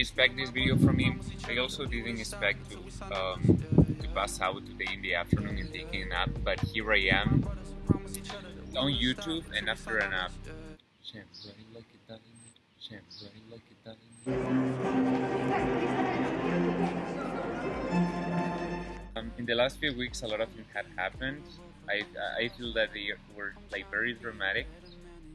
expect this video from me. I also didn't expect to um, to pass out today in the afternoon and taking a nap, but here I am on YouTube and after a nap. Um, in the last few weeks, a lot of things had happened. I, I feel that they were like very dramatic.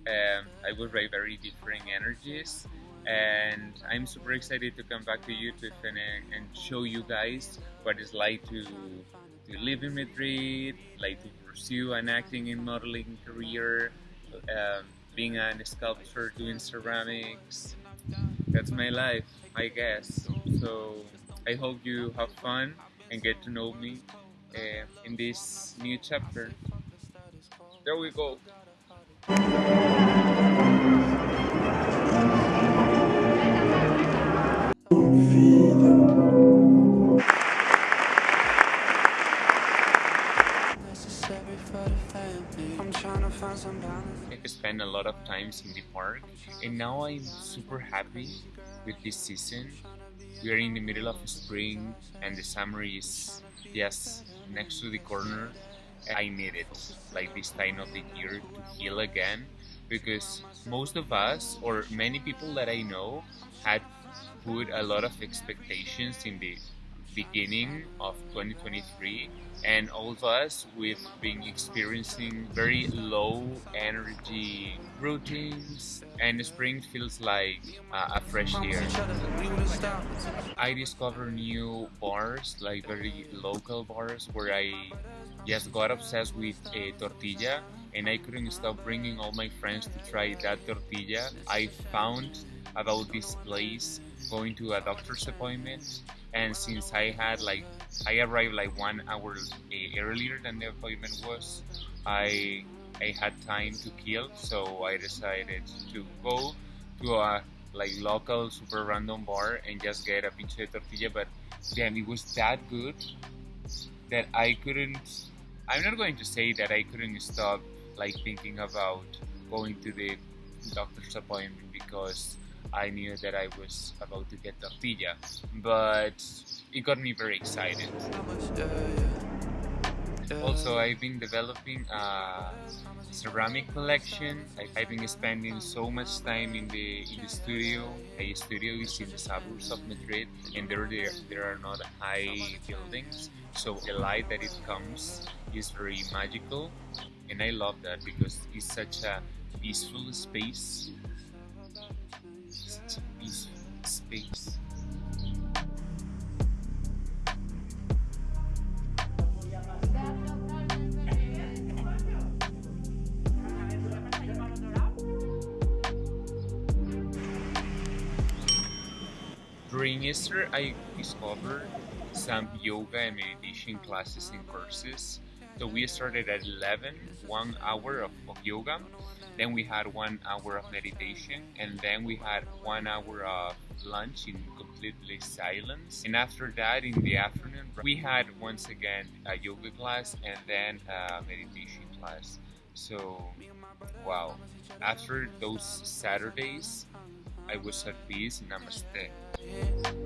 Um, I was like very different energies and I'm super excited to come back to YouTube and, and show you guys what it's like to, to live in Madrid, like to pursue an acting and modeling career, um, being a sculptor, doing ceramics. That's my life, I guess. So I hope you have fun and get to know me uh, in this new chapter. There we go. I have spent a lot of times in the park and now I'm super happy with this season. We are in the middle of spring and the summer is just next to the corner. I need it like this time of the year to heal again because most of us or many people that I know had put a lot of expectations in the beginning of 2023 and all of us we've been experiencing very low energy routines and spring feels like uh, a fresh year. i discovered new bars like very local bars where i just got obsessed with a tortilla and i couldn't stop bringing all my friends to try that tortilla. I found about this place going to a doctor's appointment and since I had like I arrived like one hour eh, earlier than the appointment was I I had time to kill so I decided to go to a like local super random bar and just get a pinche tortilla but damn it was that good that I couldn't I'm not going to say that I couldn't stop like thinking about going to the doctor's appointment because I knew that I was about to get tortilla, but it got me very excited. Also, I've been developing a ceramic collection. I've been spending so much time in the in the studio. A studio is in the suburbs of Madrid, and there there, there are not high buildings, so the light that it comes is very magical, and I love that because it's such a peaceful space space. During Easter, I discovered some yoga and meditation classes and courses. So we started at 11, one hour of, of yoga, then we had one hour of meditation, and then we had one hour of lunch in completely silence. And after that, in the afternoon, we had once again a yoga class and then a meditation class. So, wow. After those Saturdays, I was at peace. Namaste.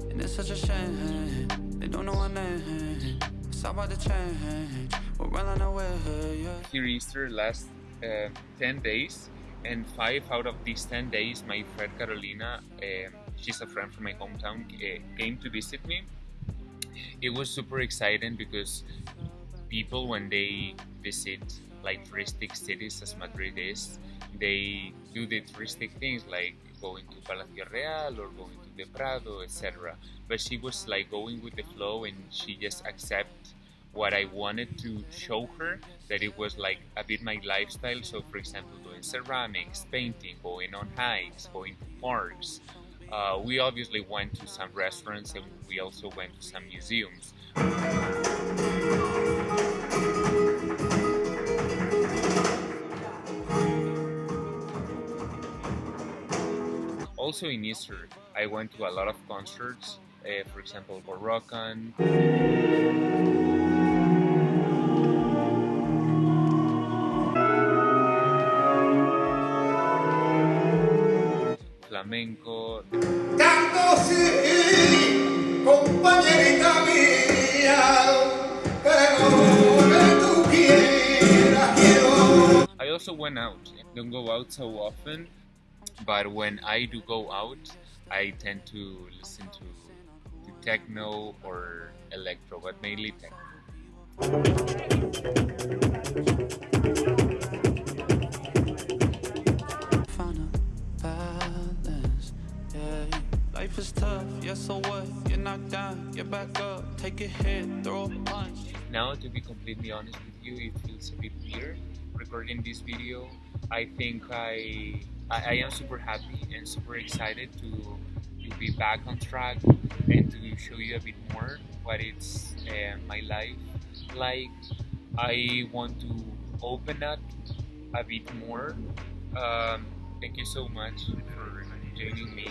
And it's such a shame. They don't know our name. It's about to change. We're running away. Here Easter last uh, 10 days and five out of these 10 days my friend Carolina um, she's a friend from my hometown uh, came to visit me. It was super exciting because people when they visit like touristic cities as Madrid is they do the touristic things like going to Palacio Real or going to the Prado etc but she was like going with the flow and she just accept what I wanted to show her that it was like a bit my lifestyle. So for example doing ceramics painting going on hikes going to parks. Uh, we obviously went to some restaurants and we also went to some museums. Also in Easter I went to a lot of concerts uh, for example Borrokan also went out. Don't go out so often, but when I do go out, I tend to listen to, to techno or electro, but mainly techno. Found a balance, yeah. Life is tough, yeah, so what? You're knocked down, get back up, take a hit, throw a punch. Now, to be completely honest with you, it feels a bit weird recording this video. I think I I, I am super happy and super excited to to be back on track and to show you a bit more what it's uh, my life like. I want to open up a bit more. Um, thank you so much for joining me